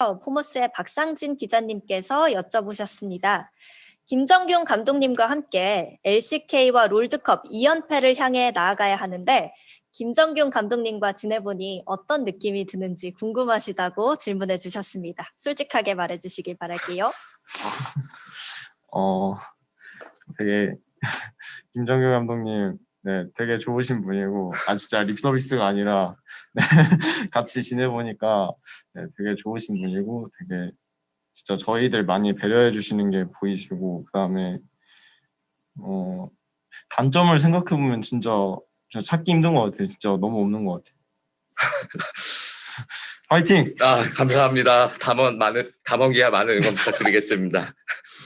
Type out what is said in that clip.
포머스의 박상진 기자님께서 여쭤보셨습니다. 김정균 감독님과 함께 LCK와 롤드컵 2연패를 향해 나아가야 하는데 김정균 감독님과 지내보니 어떤 느낌이 드는지 궁금하시다고 질문해 주셨습니다. 솔직하게 말해 주시길 바랄게요. 어 되게 김정규 감독님 네 되게 좋으신 분이고 아 진짜 립 서비스가 아니라 네, 같이 지내보니까 네, 되게 좋으신 분이고 되게 진짜 저희들 많이 배려해 주시는 게 보이시고 그다음에 어 단점을 생각해 보면 진짜 진짜 찾기 힘든 것 같아요 진짜 너무 없는 것 같아요 화이팅 아 감사합니다. 담원 많은 담원기야 많은 응원 부탁드리겠습니다.